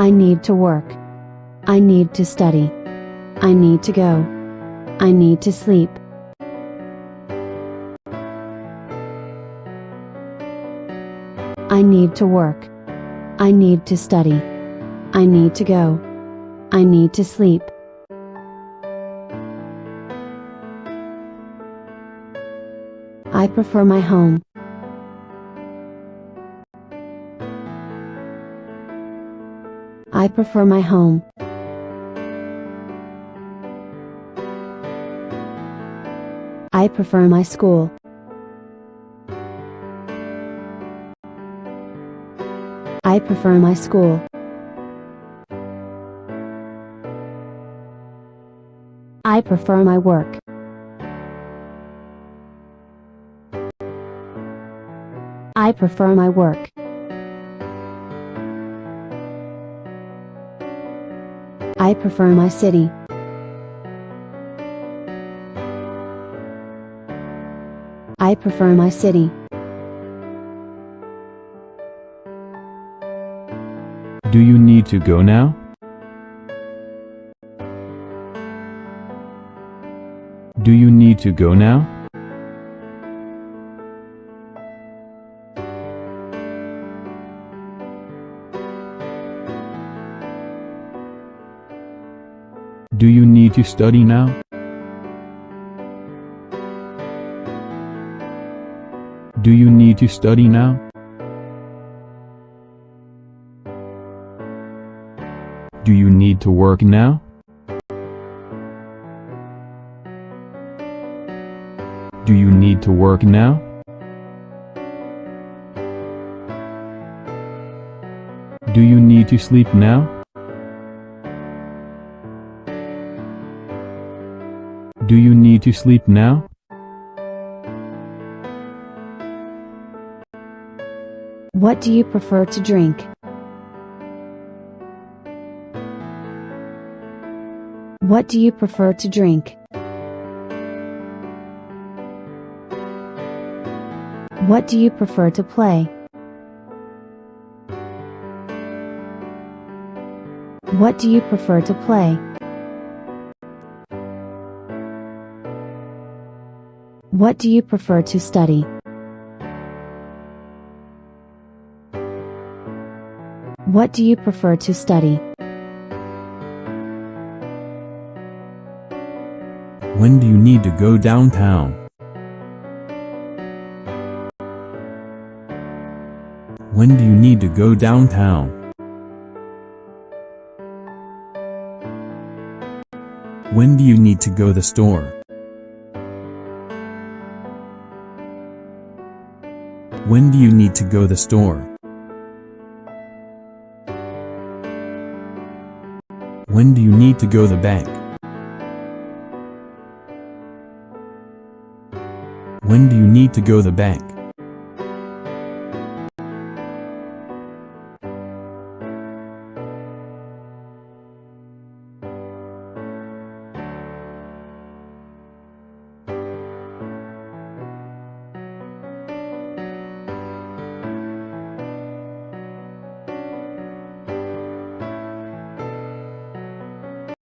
I need to work. I need to study. I need to go. I need to sleep. I need to work. I need to study. I need to go. I need to sleep. I prefer my home. I prefer my home. I prefer my school. I prefer my school. I prefer my work. I prefer my work. I prefer my city. I prefer my city. Do you need to go now? Do you need to go now? Do you need to study now? Do you need to study now? Do you need to work now? Do you need to work now? Do you need to sleep now? Do you need to sleep now? What do you prefer to drink? What do you prefer to drink? What do you prefer to play? What do you prefer to play? What do you prefer to study? What do you prefer to study? When do you need to go downtown? When do you need to go downtown? When do you need to go the store? When do you need to go the store? When do you need to go the bank? When do you need to go the bank?